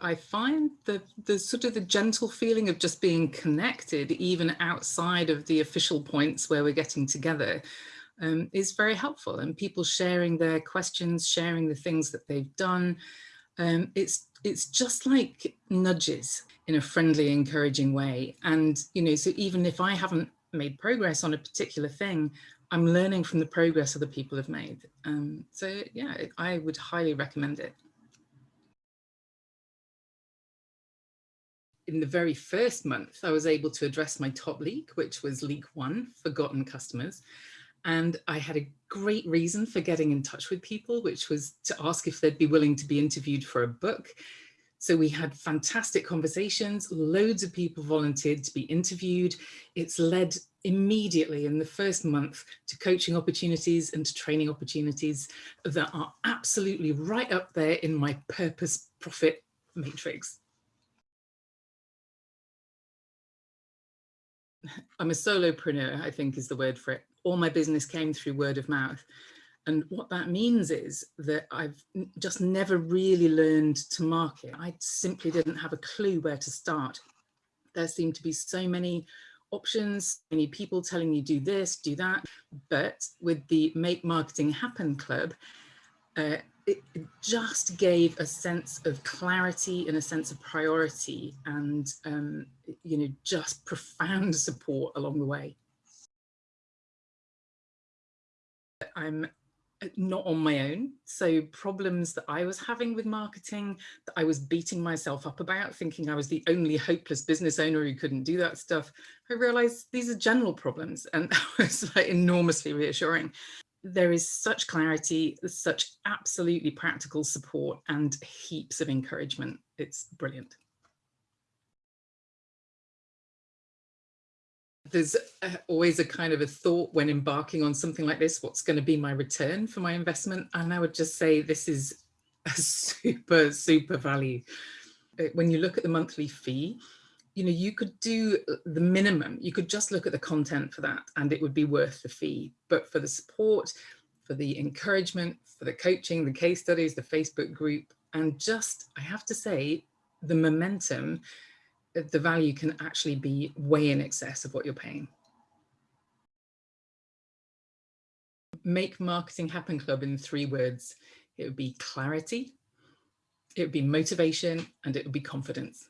I find the, the sort of the gentle feeling of just being connected, even outside of the official points where we're getting together, um, is very helpful. And people sharing their questions, sharing the things that they've done. Um, it's, it's just like nudges in a friendly, encouraging way. And, you know, so even if I haven't made progress on a particular thing, I'm learning from the progress other people have made. Um, so yeah, I would highly recommend it. In the very first month, I was able to address my top leak, which was leak one, forgotten customers. And I had a great reason for getting in touch with people, which was to ask if they'd be willing to be interviewed for a book. So we had fantastic conversations, loads of people volunteered to be interviewed. It's led immediately in the first month to coaching opportunities and to training opportunities that are absolutely right up there in my purpose profit matrix. I'm a solopreneur, I think is the word for it. All my business came through word of mouth. And what that means is that I've just never really learned to market. I simply didn't have a clue where to start. There seemed to be so many options, many people telling you do this, do that. But with the Make Marketing Happen Club, uh, it, just gave a sense of clarity and a sense of priority and, um, you know, just profound support along the way. I'm not on my own. So problems that I was having with marketing that I was beating myself up about, thinking I was the only hopeless business owner who couldn't do that stuff. I realized these are general problems and that was like enormously reassuring. There is such clarity, such absolutely practical support and heaps of encouragement. It's brilliant. there's always a kind of a thought when embarking on something like this, what's going to be my return for my investment? And I would just say this is a super, super value. Uh, when you look at the monthly fee, you know, you could do uh, the minimum, you could just look at the content for that and it would be worth the fee. But for the support, for the encouragement, for the coaching, the case studies, the Facebook group, and just, I have to say, the momentum uh, the value can actually be way in excess of what you're paying. Make Marketing Happen Club in three words. It would be clarity, it would be motivation, and it would be confidence.